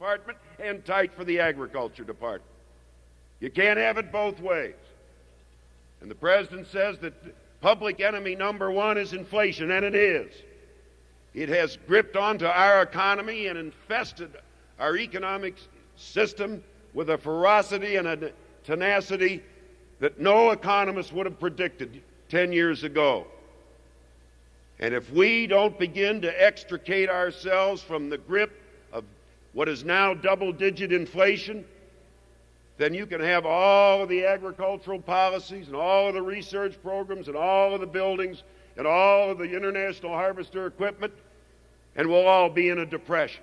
Department and tight for the Agriculture Department. You can't have it both ways. And the President says that public enemy number one is inflation, and it is. It has gripped onto our economy and infested our economic system with a ferocity and a tenacity that no economist would have predicted 10 years ago. And if we don't begin to extricate ourselves from the grip what is now double digit inflation, then you can have all of the agricultural policies and all of the research programs and all of the buildings and all of the international harvester equipment, and we'll all be in a depression.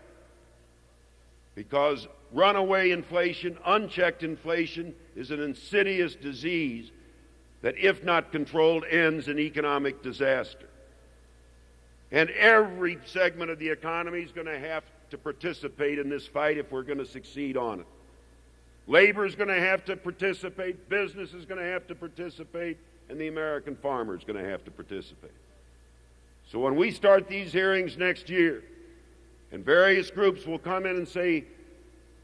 Because runaway inflation, unchecked inflation, is an insidious disease that, if not controlled, ends in economic disaster. And every segment of the economy is going to have to participate in this fight if we're going to succeed on it. Labor is going to have to participate, business is going to have to participate, and the American farmer is going to have to participate. So when we start these hearings next year, and various groups will come in and say,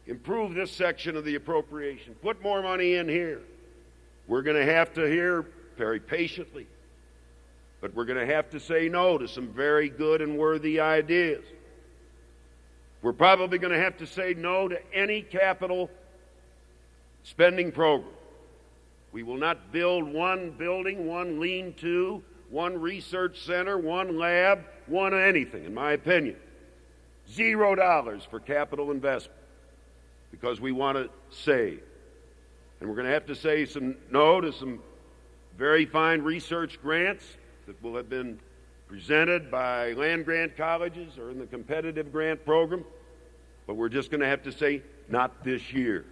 improve this section of the appropriation, put more money in here, we're going to have to hear very patiently but we're going to have to say no to some very good and worthy ideas. We're probably going to have to say no to any capital spending program. We will not build one building, one lean to, one research center, one lab, one anything, in my opinion. Zero dollars for capital investment because we want to save. And we're going to have to say some no to some very fine research grants that will have been presented by land grant colleges or in the competitive grant program, but we're just going to have to say, not this year.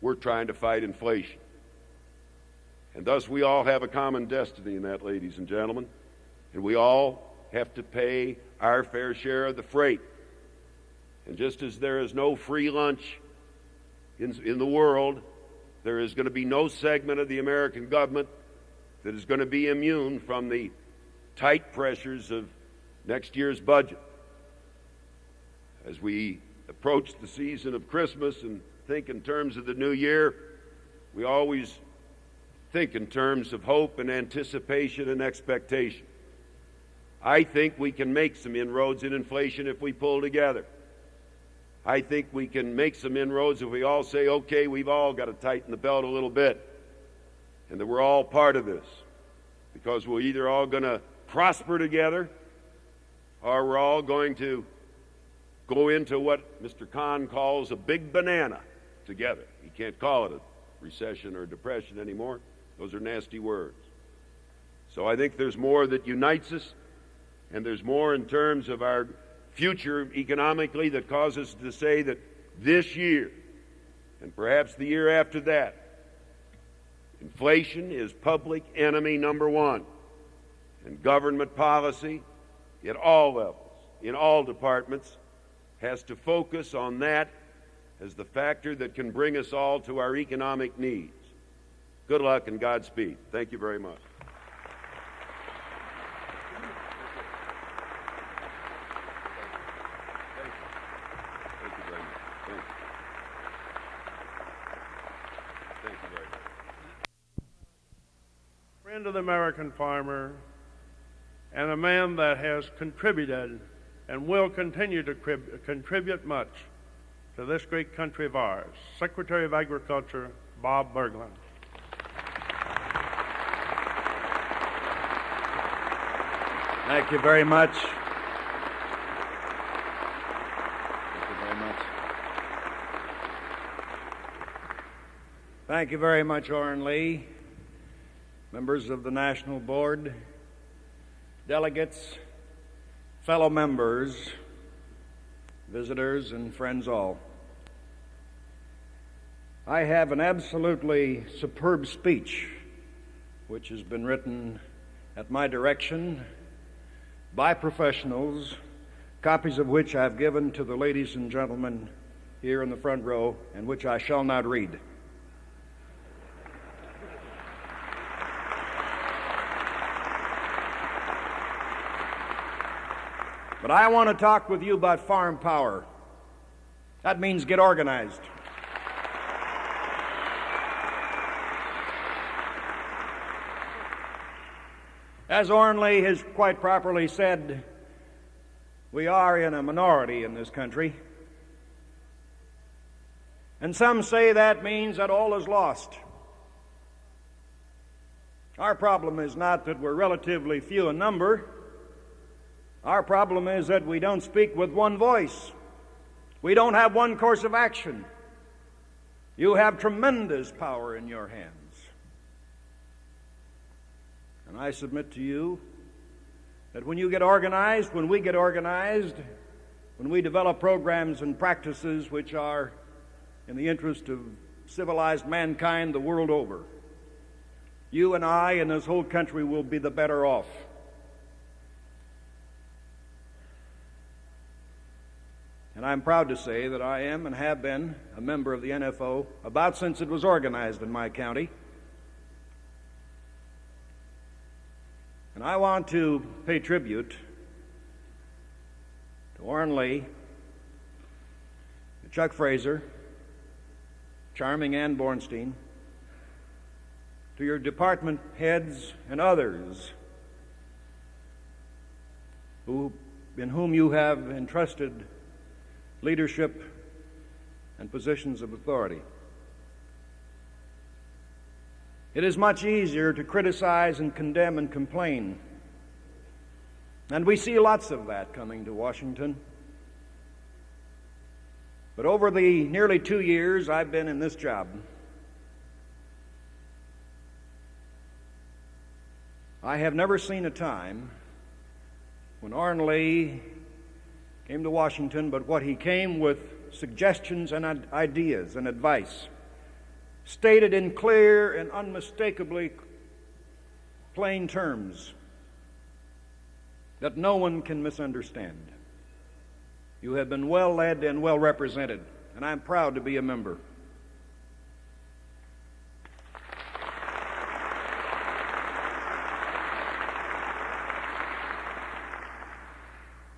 We're trying to fight inflation. And thus, we all have a common destiny in that, ladies and gentlemen. And we all have to pay our fair share of the freight. And just as there is no free lunch in, in the world, there is going to be no segment of the American government that is going to be immune from the tight pressures of next year's budget. As we approach the season of Christmas and think in terms of the new year, we always think in terms of hope and anticipation and expectation. I think we can make some inroads in inflation if we pull together. I think we can make some inroads if we all say, okay, we've all got to tighten the belt a little bit, and that we're all part of this. Because we're either all going to prosper together, or we're all going to go into what Mr. Kahn calls a big banana together. He can't call it a recession or depression anymore. Those are nasty words. So I think there's more that unites us, and there's more in terms of our future economically that causes us to say that this year, and perhaps the year after that, inflation is public enemy number one and government policy at all levels, in all departments, has to focus on that as the factor that can bring us all to our economic needs. Good luck and Godspeed. Thank you very much. Thank you, friend of the American farmer, and a man that has contributed and will continue to contribute much to this great country of ours, Secretary of Agriculture Bob Bergland. Thank you very much. Thank you very much. Thank you very much, Oren Lee, members of the National Board, delegates, fellow members, visitors, and friends all. I have an absolutely superb speech which has been written at my direction by professionals, copies of which I've given to the ladies and gentlemen here in the front row, and which I shall not read. But I want to talk with you about farm power. That means get organized. As Oren Lee has quite properly said, we are in a minority in this country. And some say that means that all is lost. Our problem is not that we're relatively few in number. Our problem is that we don't speak with one voice. We don't have one course of action. You have tremendous power in your hands. And I submit to you that when you get organized, when we get organized, when we develop programs and practices which are in the interest of civilized mankind the world over, you and I and this whole country will be the better off. And I'm proud to say that I am and have been a member of the NFO about since it was organized in my county. And I want to pay tribute to Oren Lee, to Chuck Fraser, Charming Ann Bornstein, to your department heads and others who, in whom you have entrusted leadership and positions of authority. It is much easier to criticize and condemn and complain. And we see lots of that coming to Washington. But over the nearly two years I've been in this job, I have never seen a time when Oren Lee came to Washington, but what he came with suggestions and ideas and advice, stated in clear and unmistakably plain terms that no one can misunderstand. You have been well led and well represented, and I'm proud to be a member.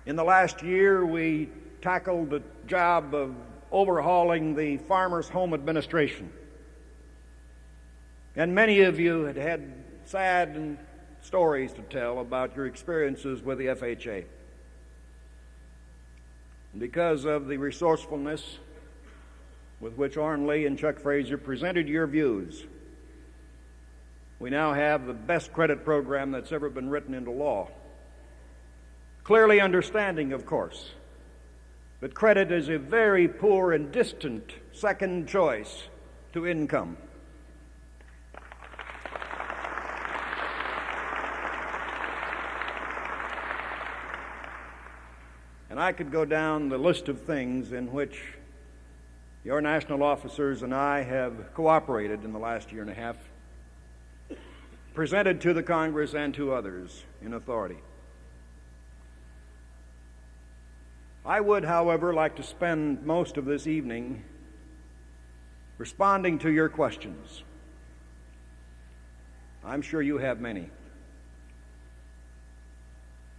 In the last year, we tackled the job of overhauling the Farmers Home Administration. And many of you had had sad stories to tell about your experiences with the FHA. Because of the resourcefulness with which Oren Lee and Chuck Fraser presented your views, we now have the best credit program that's ever been written into law. Clearly understanding, of course, that credit is a very poor and distant second choice to income. And I could go down the list of things in which your national officers and I have cooperated in the last year and a half, presented to the Congress and to others in authority. I would, however, like to spend most of this evening responding to your questions. I'm sure you have many.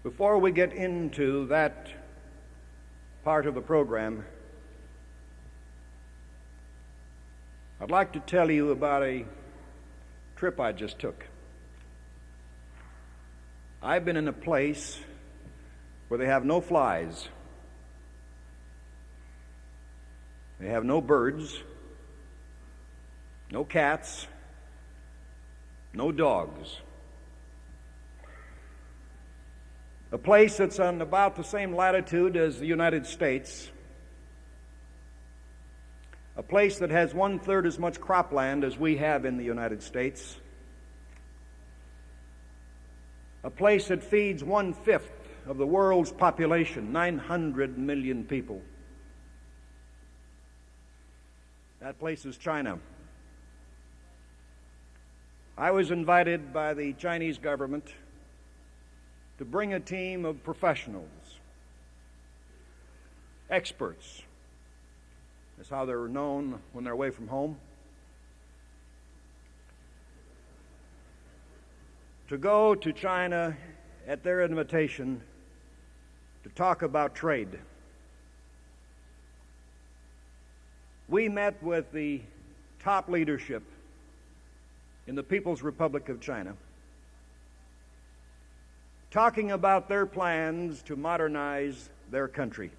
Before we get into that part of the program, I'd like to tell you about a trip I just took. I've been in a place where they have no flies. They have no birds, no cats, no dogs. A place that's on about the same latitude as the United States. A place that has one third as much cropland as we have in the United States. A place that feeds one fifth of the world's population, 900 million people. That place is China. I was invited by the Chinese government to bring a team of professionals, experts, that's how they're known when they're away from home, to go to China at their invitation to talk about trade. We met with the top leadership in the People's Republic of China, talking about their plans to modernize their country.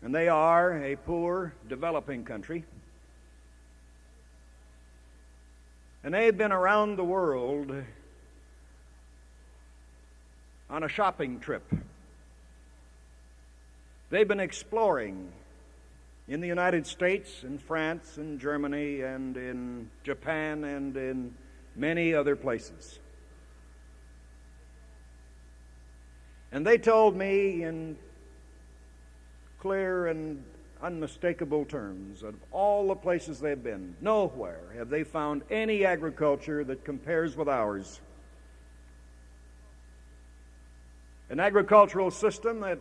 And they are a poor, developing country. And they've been around the world on a shopping trip. They've been exploring in the United States, in France, in Germany, and in Japan, and in many other places. And they told me in clear and unmistakable terms of all the places they've been, nowhere have they found any agriculture that compares with ours. An agricultural system that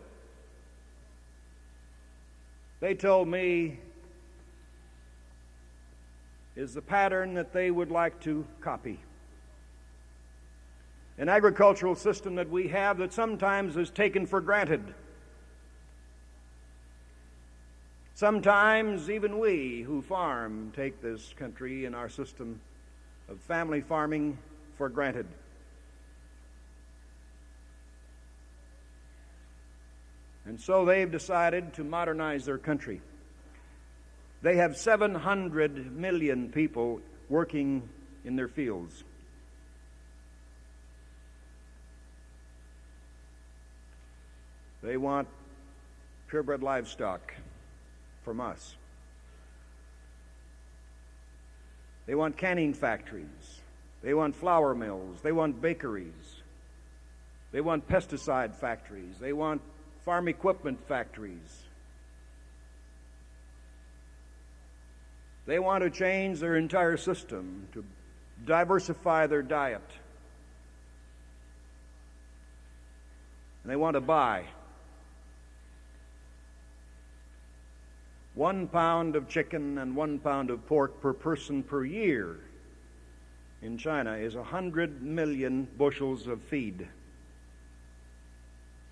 they told me is the pattern that they would like to copy. An agricultural system that we have that sometimes is taken for granted. Sometimes even we who farm take this country and our system of family farming for granted. And so they've decided to modernize their country. They have 700 million people working in their fields. They want purebred livestock from us. They want canning factories. They want flour mills. They want bakeries. They want pesticide factories. They want farm equipment factories. They want to change their entire system to diversify their diet. And they want to buy one pound of chicken and one pound of pork per person per year in China is a hundred million bushels of feed.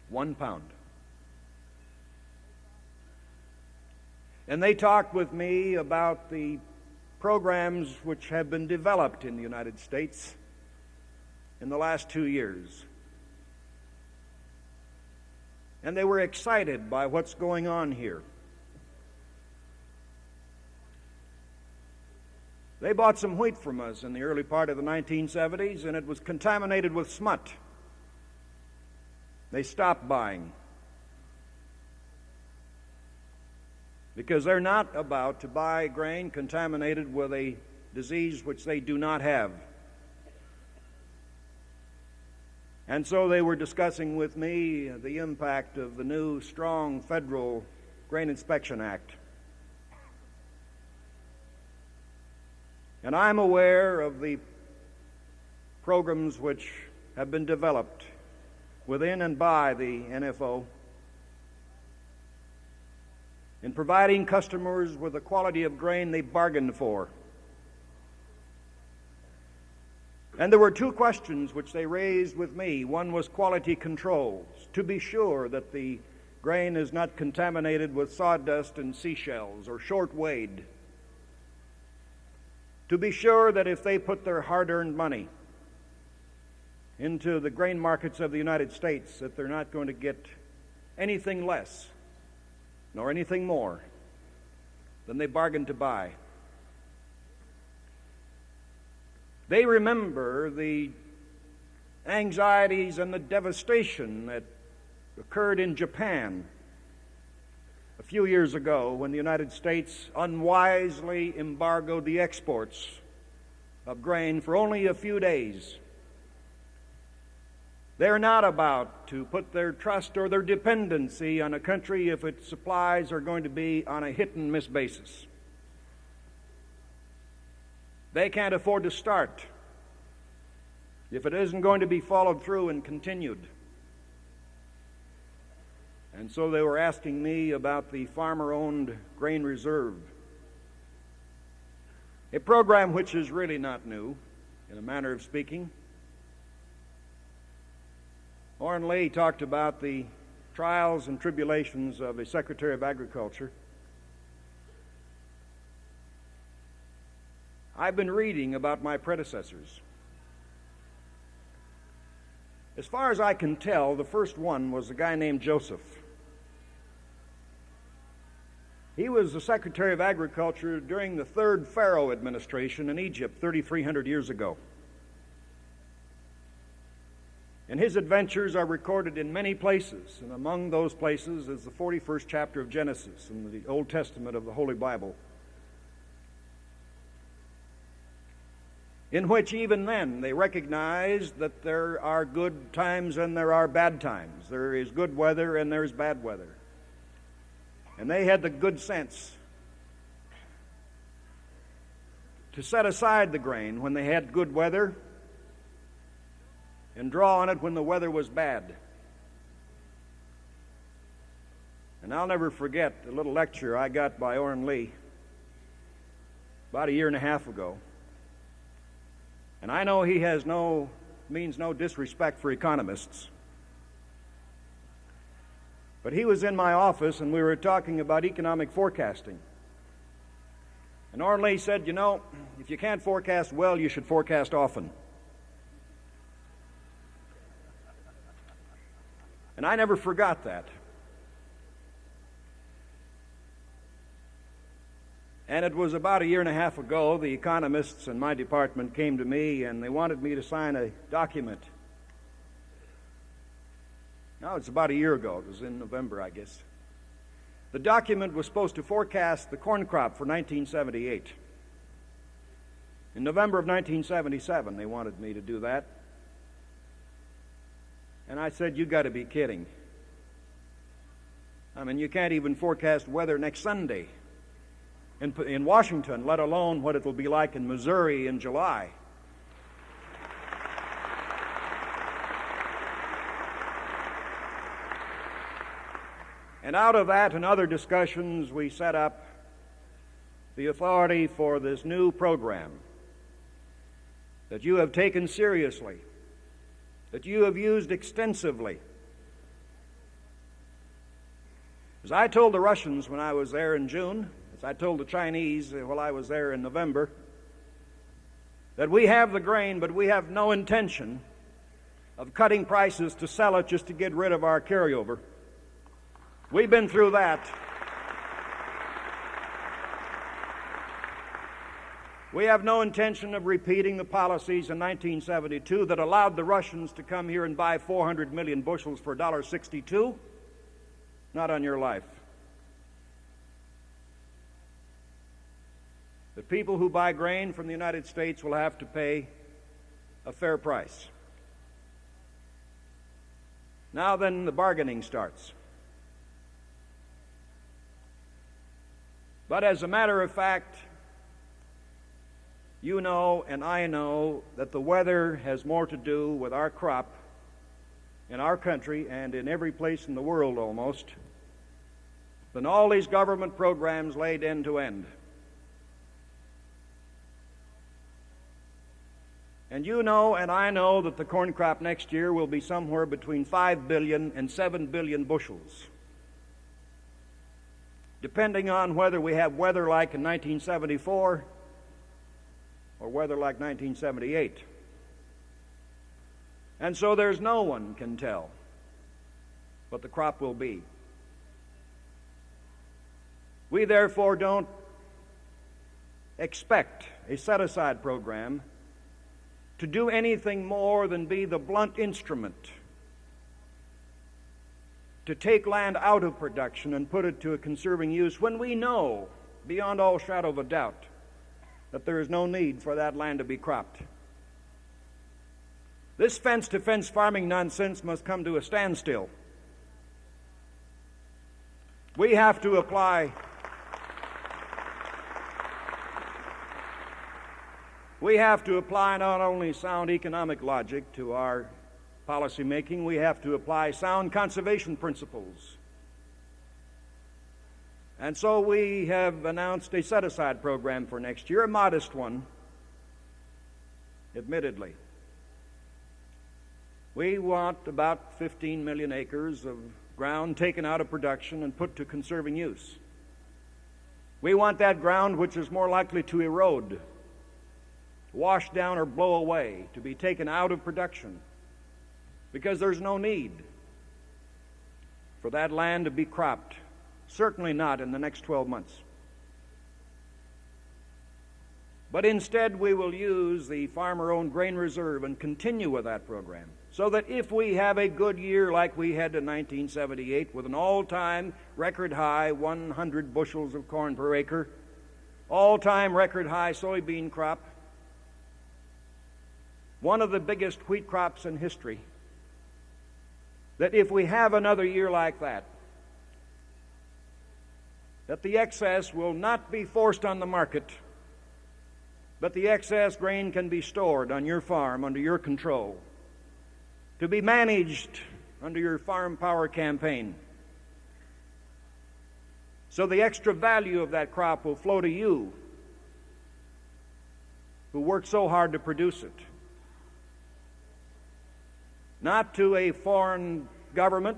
One pound. And they talked with me about the programs which have been developed in the United States in the last two years. And they were excited by what's going on here. They bought some wheat from us in the early part of the 1970s, and it was contaminated with smut. They stopped buying. Because they're not about to buy grain contaminated with a disease which they do not have. And so they were discussing with me the impact of the new strong federal Grain Inspection Act. And I'm aware of the programs which have been developed within and by the NFO in providing customers with the quality of grain they bargained for. And there were two questions which they raised with me. One was quality controls, to be sure that the grain is not contaminated with sawdust and seashells or short weighed. To be sure that if they put their hard earned money into the grain markets of the United States, that they're not going to get anything less nor anything more than they bargained to buy. They remember the anxieties and the devastation that occurred in Japan a few years ago when the United States unwisely embargoed the exports of grain for only a few days. They're not about to put their trust or their dependency on a country if its supplies are going to be on a hit and miss basis. They can't afford to start if it isn't going to be followed through and continued. And so they were asking me about the farmer owned grain reserve, a program which is really not new, in a manner of speaking. Oren Lee talked about the trials and tribulations of a Secretary of Agriculture. I've been reading about my predecessors. As far as I can tell, the first one was a guy named Joseph. He was the Secretary of Agriculture during the third Pharaoh administration in Egypt 3,300 years ago. And his adventures are recorded in many places, and among those places is the 41st chapter of Genesis in the Old Testament of the Holy Bible. In which, even then, they recognize that there are good times and there are bad times. There is good weather and there's bad weather. And they had the good sense to set aside the grain when they had good weather and draw on it when the weather was bad. And I'll never forget a little lecture I got by Oren Lee about a year and a half ago. And I know he has no means no disrespect for economists. But he was in my office and we were talking about economic forecasting. And Oren Lee said, You know, if you can't forecast well, you should forecast often. And I never forgot that. And it was about a year and a half ago, the economists in my department came to me and they wanted me to sign a document no, it's about a year ago. It was in November, I guess. The document was supposed to forecast the corn crop for 1978. In November of 1977, they wanted me to do that. And I said, You got to be kidding. I mean, you can't even forecast weather next Sunday in, in Washington, let alone what it will be like in Missouri in July. And out of that and other discussions, we set up the authority for this new program that you have taken seriously, that you have used extensively. As I told the Russians when I was there in June, as I told the Chinese while I was there in November, that we have the grain, but we have no intention of cutting prices to sell it just to get rid of our carryover. We've been through that. We have no intention of repeating the policies in 1972 that allowed the Russians to come here and buy 400 million bushels for $1.62. Not on your life. The people who buy grain from the United States will have to pay a fair price. Now then, the bargaining starts. But as a matter of fact, you know and I know that the weather has more to do with our crop in our country and in every place in the world almost than all these government programs laid end to end. And you know and I know that the corn crop next year will be somewhere between 5 billion and 7 billion bushels depending on whether we have weather like in 1974 or weather like 1978. And so there's no one can tell what the crop will be. We therefore don't expect a set aside program to do anything more than be the blunt instrument to take land out of production and put it to a conserving use when we know, beyond all shadow of a doubt, that there is no need for that land to be cropped. This fence to fence farming nonsense must come to a standstill. We have to apply. We have to apply not only sound economic logic to our policy making, we have to apply sound conservation principles. And so we have announced a set aside program for next year, a modest one, admittedly. We want about 15 million acres of ground taken out of production and put to conserving use. We want that ground which is more likely to erode wash down or blow away, to be taken out of production, because there's no need for that land to be cropped. Certainly not in the next 12 months. But instead, we will use the farmer owned grain reserve and continue with that program. So that if we have a good year like we had in 1978 with an all time record high 100 bushels of corn per acre, all time record high soybean crop, one of the biggest wheat crops in history, that if we have another year like that, that the excess will not be forced on the market but the excess grain can be stored on your farm under your control, to be managed under your farm power campaign. So the extra value of that crop will flow to you who worked so hard to produce it. Not to a foreign government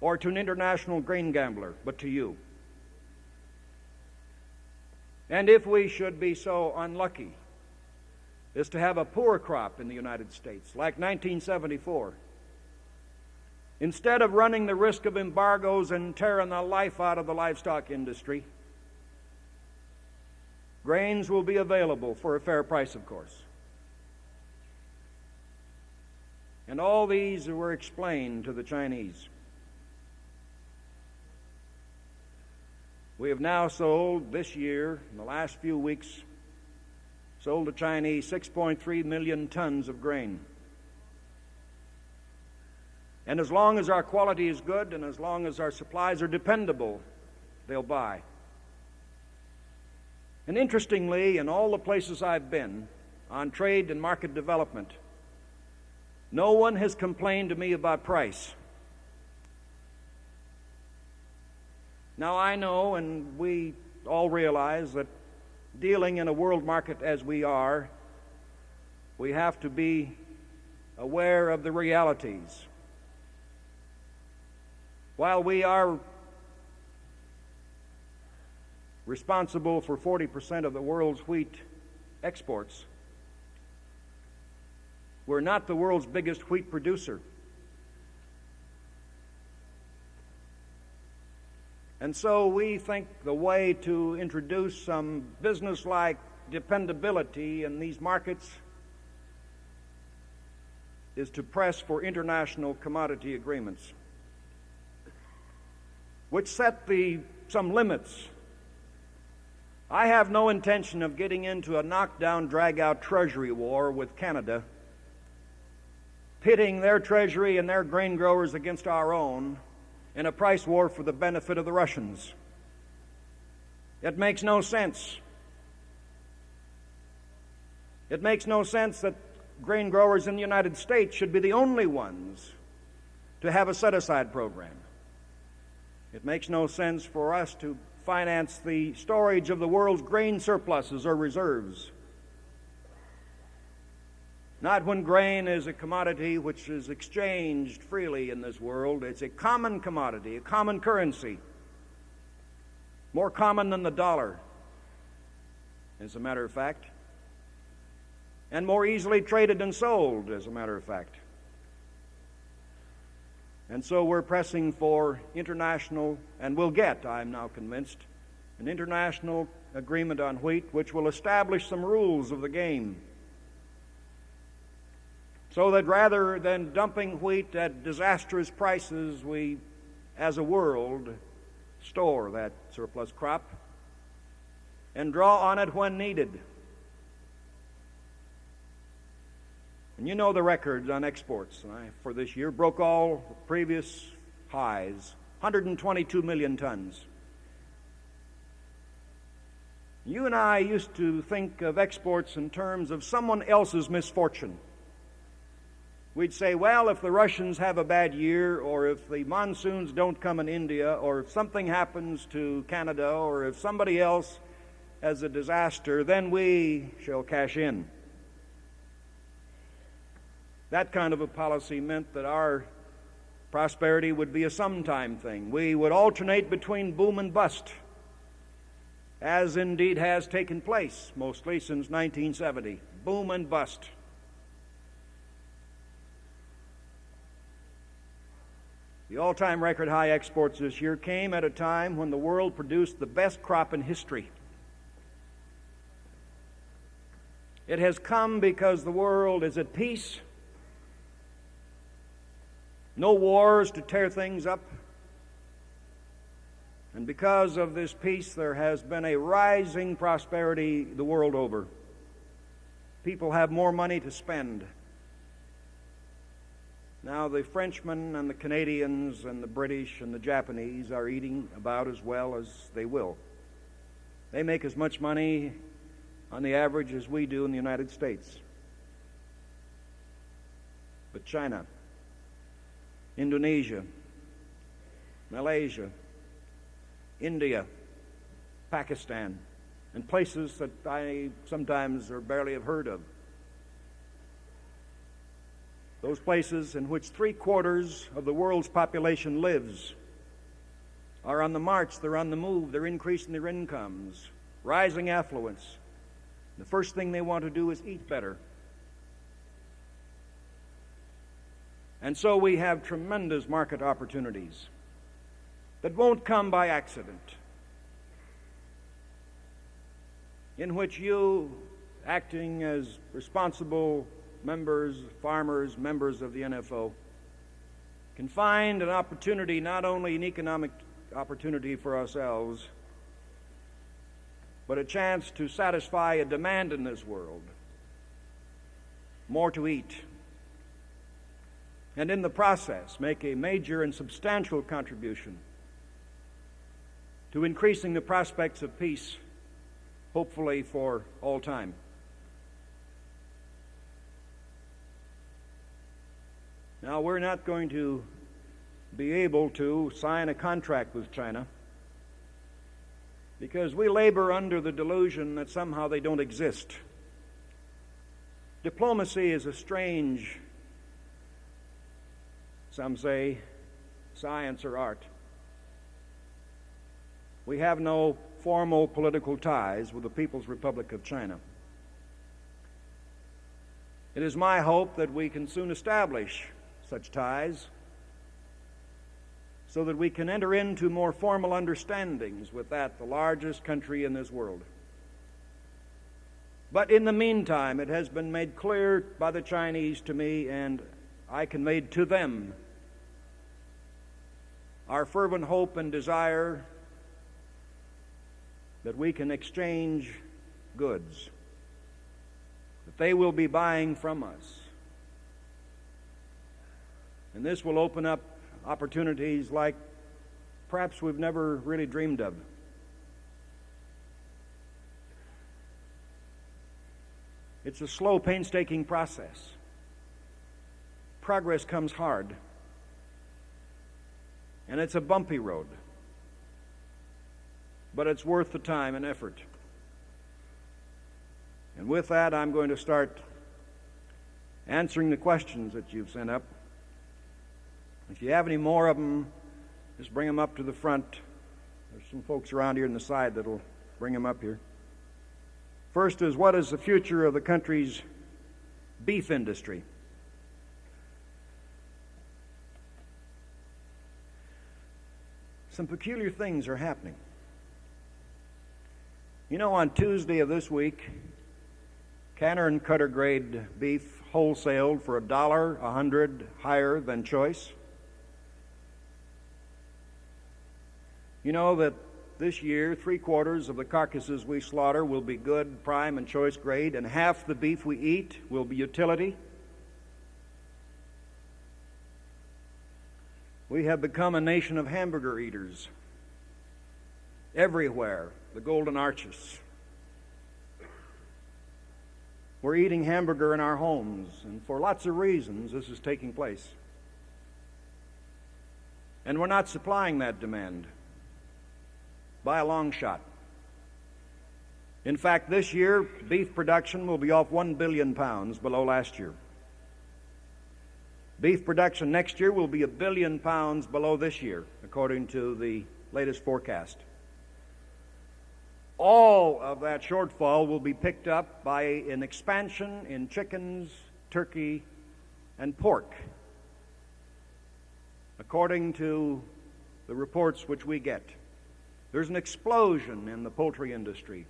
or to an international grain gambler, but to you. And if we should be so unlucky as to have a poor crop in the United States, like 1974, instead of running the risk of embargoes and tearing the life out of the livestock industry, grains will be available for a fair price, of course. And all these were explained to the Chinese. We have now sold this year, in the last few weeks, sold the Chinese 6.3 million tons of grain. And as long as our quality is good and as long as our supplies are dependable, they'll buy. And interestingly, in all the places I've been on trade and market development, no one has complained to me about price. Now, I know, and we all realize, that dealing in a world market as we are, we have to be aware of the realities. While we are responsible for 40% of the world's wheat exports, we're not the world's biggest wheat producer. And so we think the way to introduce some business like dependability in these markets is to press for international commodity agreements, which set the, some limits. I have no intention of getting into a knockdown, drag out treasury war with Canada, pitting their treasury and their grain growers against our own in a price war for the benefit of the Russians. It makes no sense. It makes no sense that grain growers in the United States should be the only ones to have a set aside program. It makes no sense for us to finance the storage of the world's grain surpluses or reserves. Not when grain is a commodity which is exchanged freely in this world. It's a common commodity, a common currency. More common than the dollar, as a matter of fact. And more easily traded and sold, as a matter of fact. And so we're pressing for international, and we'll get, I'm now convinced, an international agreement on wheat which will establish some rules of the game so that rather than dumping wheat at disastrous prices, we, as a world, store that surplus crop and draw on it when needed. And you know the records on exports I, for this year broke all previous highs 122 million tons. You and I used to think of exports in terms of someone else's misfortune. We'd say, well, if the Russians have a bad year, or if the monsoons don't come in India, or if something happens to Canada, or if somebody else has a disaster, then we shall cash in. That kind of a policy meant that our prosperity would be a sometime thing. We would alternate between boom and bust. as indeed has taken place mostly since 1970. Boom and bust. The all time record high exports this year came at a time when the world produced the best crop in history. It has come because the world is at peace, no wars to tear things up. And because of this peace, there has been a rising prosperity the world over. People have more money to spend. Now, the Frenchmen and the Canadians and the British and the Japanese are eating about as well as they will. They make as much money on the average as we do in the United States. But China, Indonesia, Malaysia, India, Pakistan, and places that I sometimes or barely have heard of. Those places in which three quarters of the world's population lives are on the march, they're on the move, they're increasing their incomes, rising affluence. The first thing they want to do is eat better. And so we have tremendous market opportunities that won't come by accident, in which you, acting as responsible members, farmers, members of the NFO, can find an opportunity, not only an economic opportunity for ourselves, but a chance to satisfy a demand in this world more to eat. And in the process, make a major and substantial contribution to increasing the prospects of peace, hopefully for all time. Now, we're not going to be able to sign a contract with China because we labor under the delusion that somehow they don't exist. Diplomacy is a strange, some say, science or art. We have no formal political ties with the People's Republic of China. It is my hope that we can soon establish such ties so that we can enter into more formal understandings with that, the largest country in this world. But in the meantime, it has been made clear by the Chinese to me, and I conveyed to them our fervent hope and desire that we can exchange goods, that they will be buying from us and this will open up opportunities like perhaps we've never really dreamed of. It's a slow, painstaking process. Progress comes hard, and it's a bumpy road, but it's worth the time and effort. And with that, I'm going to start answering the questions that you've sent up. If you have any more of them, just bring them up to the front. There's some folks around here in the side that'll bring them up here. First is what is the future of the country's beef industry? Some peculiar things are happening. You know, on Tuesday of this week, canner and cutter grade beef wholesaled for a dollar a hundred higher than choice. You know that this year, three quarters of the carcasses we slaughter will be good, prime, and choice grade, and half the beef we eat will be utility. We have become a nation of hamburger eaters. Everywhere, the Golden Arches. We're eating hamburger in our homes, and for lots of reasons, this is taking place. And we're not supplying that demand by a long shot. In fact, this year, beef production will be off 1 billion pounds below last year. Beef production next year will be a billion pounds below this year, according to the latest forecast. all of that shortfall will be picked up by an expansion in chickens, turkey, and pork, according to the reports which we get. There's an explosion in the poultry industry,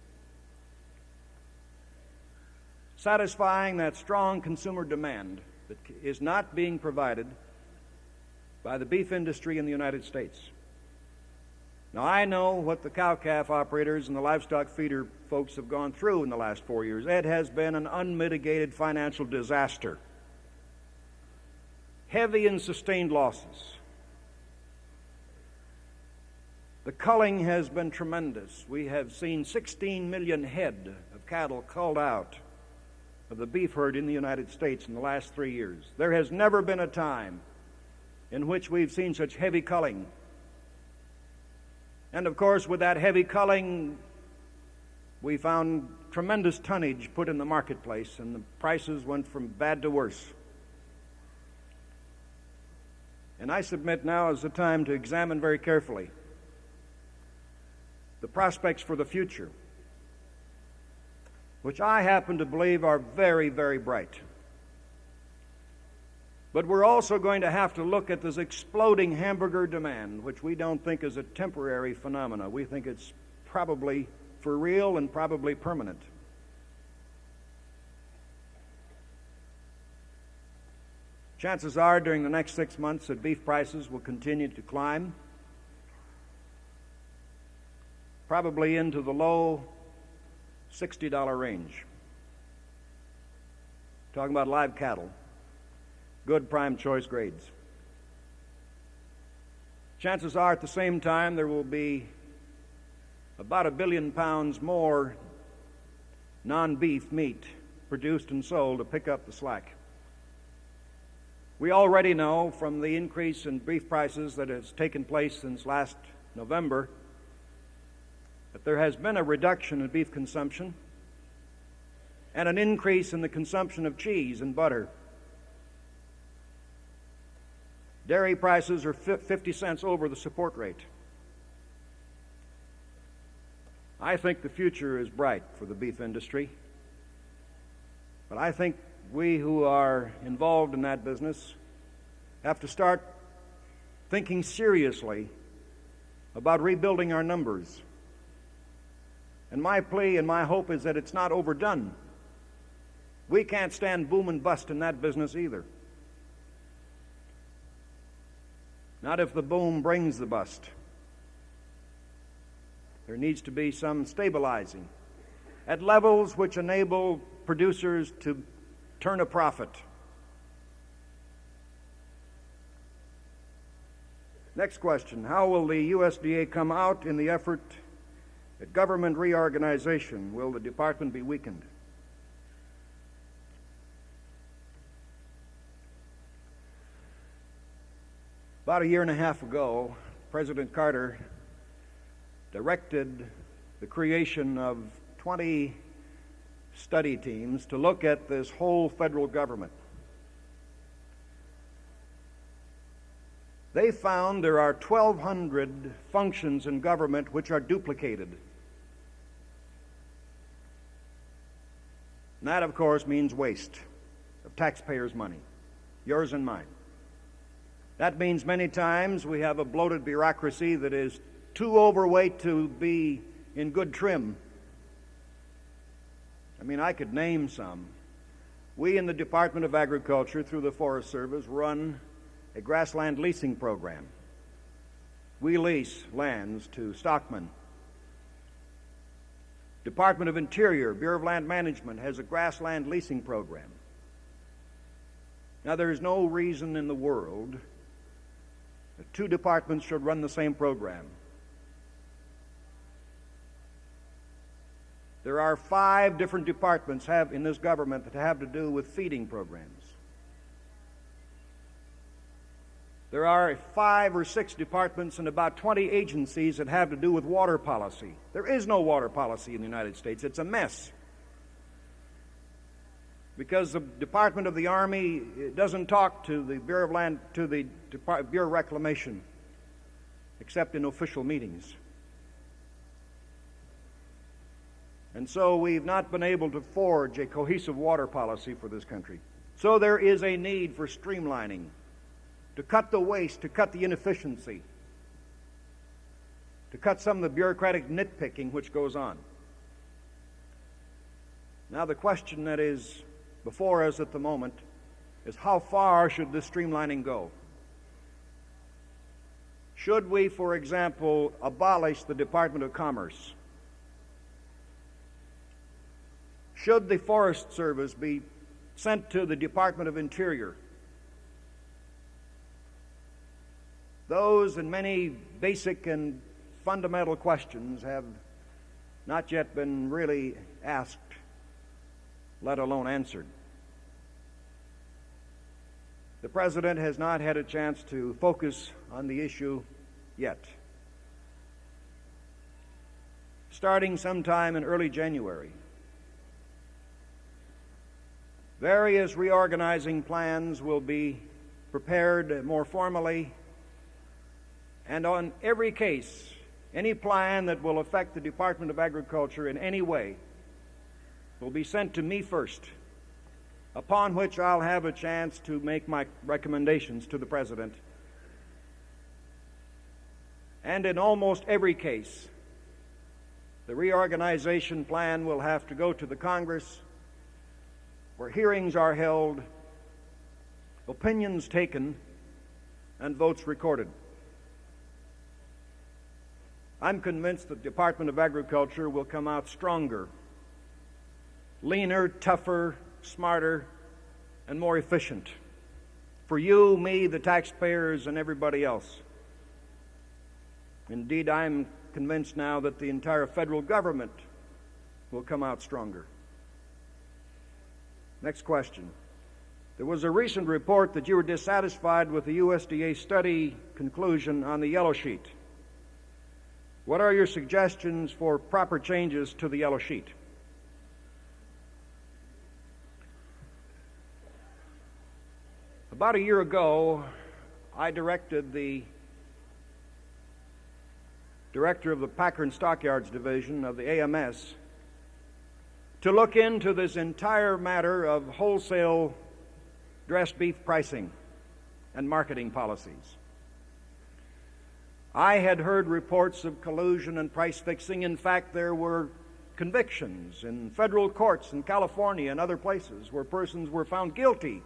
satisfying that strong consumer demand that is not being provided by the beef industry in the United States. Now, I know what the cow calf operators and the livestock feeder folks have gone through in the last four years. It has been an unmitigated financial disaster, heavy and sustained losses. The culling has been tremendous. We have seen 16 million head of cattle culled out of the beef herd in the United States in the last three years. There has never been a time in which we've seen such heavy culling and of course, with that heavy culling, we found tremendous tonnage put in the marketplace, and the prices went from bad to worse. And I submit now is the time to examine very carefully the prospects for the future, which I happen to believe are very, very bright. But we're also going to have to look at this exploding hamburger demand, which we don't think is a temporary phenomenon. We think it's probably for real and probably permanent. Chances are during the next six months that beef prices will continue to climb, probably into the low $60 range. Talking about live cattle good prime choice grades. Chances are at the same time there will be about a billion pounds more non beef meat produced and sold to pick up the slack. We already know from the increase in beef prices that has taken place since last November that there has been a reduction in beef consumption and an increase in the consumption of cheese and butter. Dairy prices are 50 cents over the support rate. I think the future is bright for the beef industry. But I think we who are involved in that business have to start thinking seriously about rebuilding our numbers. And my plea and my hope is that it's not overdone. We can't stand boom and bust in that business either. not if the boom brings the bust. There needs to be some stabilizing at levels which enable producers to turn a profit. Next question How will the USDA come out in the effort at government reorganization? Will the department be weakened? About a year and a half ago, President Carter directed the creation of 20 study teams to look at this whole federal government. They found there are 1,200 functions in government which are duplicated. And that, of course, means waste of taxpayers' money, yours and mine. That means many times we have a bloated bureaucracy that is too overweight to be in good trim. I mean, I could name some. We in the Department of Agriculture, through the Forest Service, run a grassland leasing program. We lease lands to stockmen. Department of Interior, Bureau of Land Management has a grassland leasing program. Now, there's no reason in the world that two departments should run the same program. There are five different departments have, in this government that have to do with feeding programs. There are five or six departments and about 20 agencies that have to do with water policy. There is no water policy in the United States. It's a mess because the Department of the Army doesn't talk to the Bureau of Land to the Bureau of Reclamation except in official meetings. And so we've not been able to forge a cohesive water policy for this country. So there is a need for streamlining, to cut the waste, to cut the inefficiency, to cut some of the bureaucratic nitpicking which goes on. Now, the question that is before us at the moment is how far should this streamlining go? Should we, for example, abolish the Department of Commerce? Should the Forest Service be sent to the Department of Interior? Those and many basic and fundamental questions have not yet been really asked, let alone answered. The President has not had a chance to focus on the issue yet. Starting sometime in early January, various reorganizing plans will be prepared more formally, and on every case, any plan that will affect the Department of Agriculture in any way will be sent to me first upon which I'll have a chance to make my recommendations to the President. And in almost every case, the reorganization plan will have to go to the Congress, where hearings are held, opinions taken, and votes recorded. I'm convinced that the Department of Agriculture will come out stronger, leaner, tougher, smarter, and more efficient for you, me, the taxpayers, and everybody else. Indeed, I'm convinced now that the entire federal government will come out stronger. Next question. There was a recent report that you were dissatisfied with the USDA study conclusion on the yellow sheet. What are your suggestions for proper changes to the yellow sheet? About a year ago, I directed the director of the Packer and Stockyards Division of the AMS to look into this entire matter of wholesale dressed beef pricing and marketing policies. I had heard reports of collusion and price fixing. In fact, there were convictions in federal courts in California and other places where persons were found guilty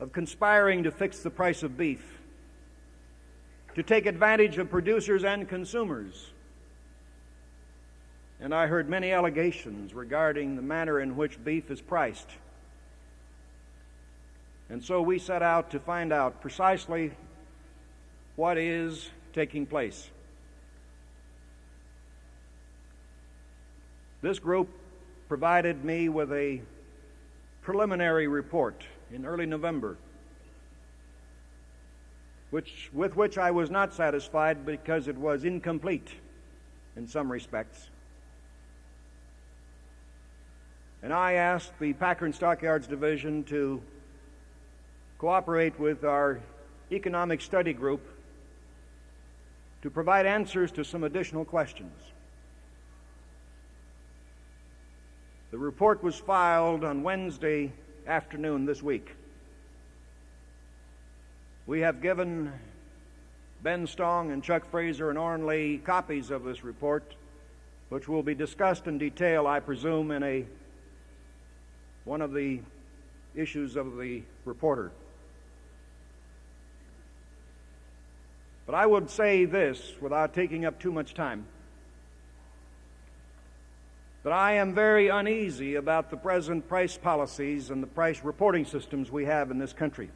of conspiring to fix the price of beef, to take advantage of producers and consumers. And I heard many allegations regarding the manner in which beef is priced. And so we set out to find out precisely what is taking place. This group provided me with a preliminary report in early November, which, with which I was not satisfied because it was incomplete in some respects. And I asked the Packer and Stockyards Division to cooperate with our economic study group to provide answers to some additional questions. The report was filed on Wednesday, afternoon this week. We have given Ben Stong and Chuck Fraser and Oren Lee copies of this report, which will be discussed in detail, I presume, in a one of the issues of the reporter. But I would say this without taking up too much time that I am very uneasy about the present price policies and the price reporting systems we have in this country.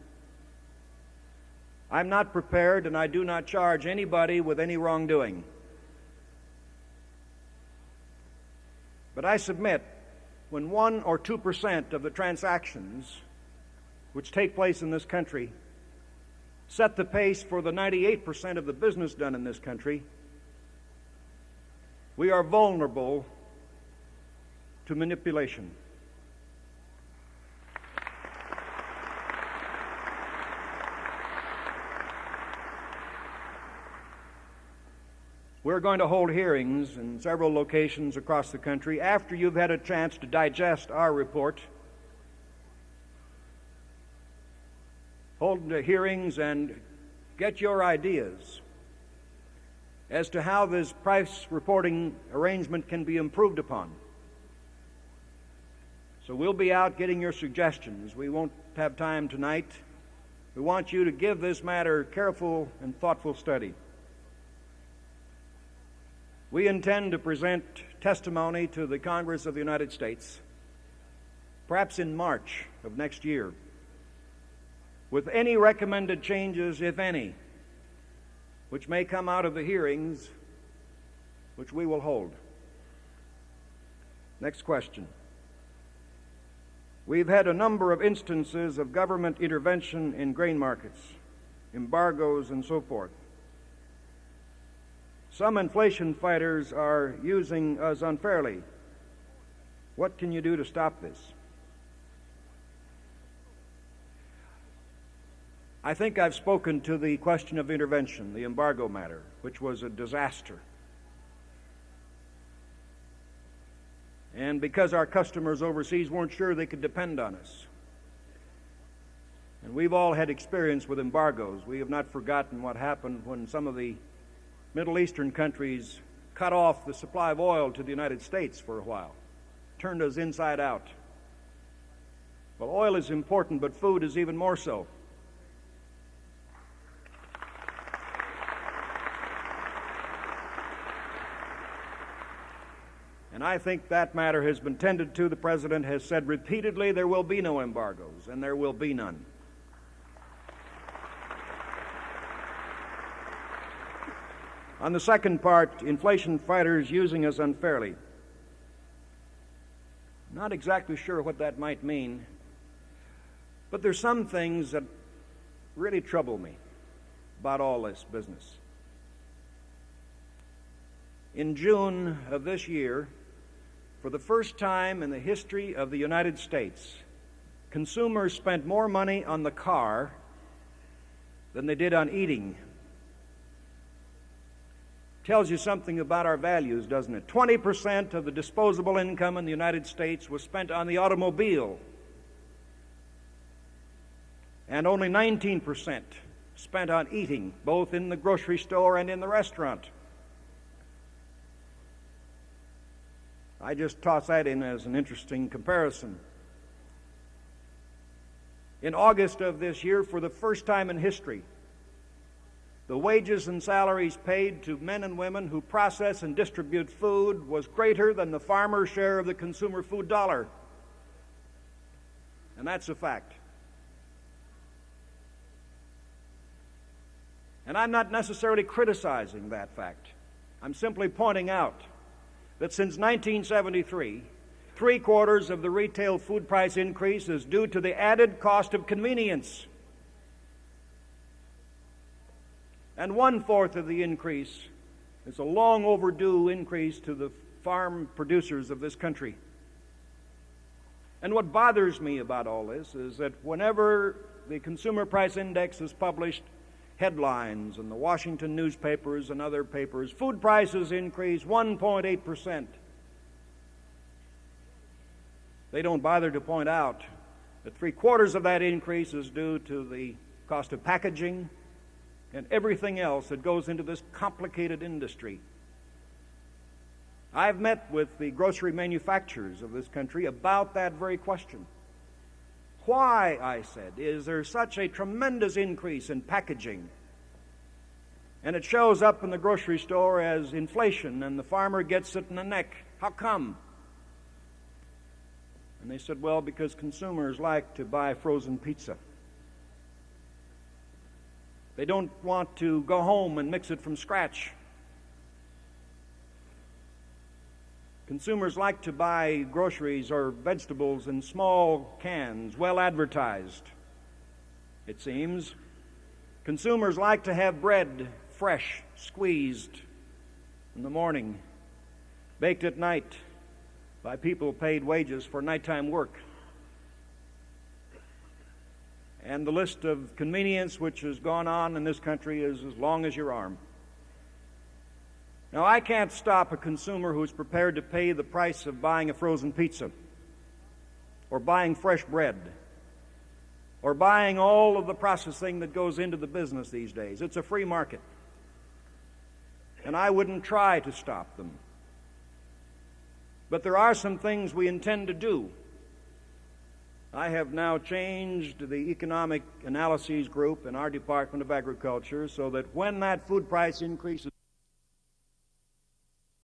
I'm not prepared and I do not charge anybody with any wrongdoing. But I submit when 1 or 2% of the transactions which take place in this country set the pace for the 98% of the business done in this country, we are vulnerable to manipulation. We're going to hold hearings in several locations across the country after you've had a chance to digest our report. Hold hearings and get your ideas as to how this price reporting arrangement can be improved upon. So we'll be out getting your suggestions. We won't have time tonight. We want you to give this matter careful and thoughtful study. We intend to present testimony to the Congress of the United States, perhaps in March of next year, with any recommended changes, if any, which may come out of the hearings which we will hold. Next question. We've had a number of instances of government intervention in grain markets, embargoes, and so forth. Some inflation fighters are using us unfairly. What can you do to stop this? I think I've spoken to the question of intervention, the embargo matter, which was a disaster. And because our customers overseas weren't sure they could depend on us. And we've all had experience with embargoes. We have not forgotten what happened when some of the Middle Eastern countries cut off the supply of oil to the United States for a while, turned us inside out. Well, oil is important, but food is even more so. And I think that matter has been tended to. The President has said repeatedly there will be no embargoes, and there will be none. On the second part, inflation fighters using us unfairly. Not exactly sure what that might mean, but there's some things that really trouble me about all this business. In June of this year, for the first time in the history of the United States, consumers spent more money on the car than they did on eating tells you something about our values, doesn't it? 20% of the disposable income in the United States was spent on the automobile, and only 19% spent on eating, both in the grocery store and in the restaurant. I just toss that in as an interesting comparison. In August of this year, for the first time in history, the wages and salaries paid to men and women who process and distribute food was greater than the farmer's share of the consumer food dollar. And that's a fact. And I'm not necessarily criticizing that fact. I'm simply pointing out that since 1973, three quarters of the retail food price increase is due to the added cost of convenience. And one fourth of the increase is a long overdue increase to the farm producers of this country. And what bothers me about all this is that whenever the Consumer Price Index is published, headlines in the Washington newspapers and other papers, food prices increase 1.8%. They don't bother to point out that three quarters of that increase is due to the cost of packaging, and everything else that goes into this complicated industry. I've met with the grocery manufacturers of this country about that very question. Why, I said, is there such a tremendous increase in packaging? And it shows up in the grocery store as inflation, and the farmer gets it in the neck. How come? And they said, well, because consumers like to buy frozen pizza. They don't want to go home and mix it from scratch. Consumers like to buy groceries or vegetables in small cans, well advertised, it seems. Consumers like to have bread fresh, squeezed in the morning, baked at night by people paid wages for nighttime work and the list of convenience which has gone on in this country is as long as your arm. Now, I can't stop a consumer who's prepared to pay the price of buying a frozen pizza or buying fresh bread or buying all of the processing that goes into the business these days. It's a free market. And I wouldn't try to stop them. But there are some things we intend to do. I have now changed the economic analyses group in our Department of Agriculture so that when that food price increase is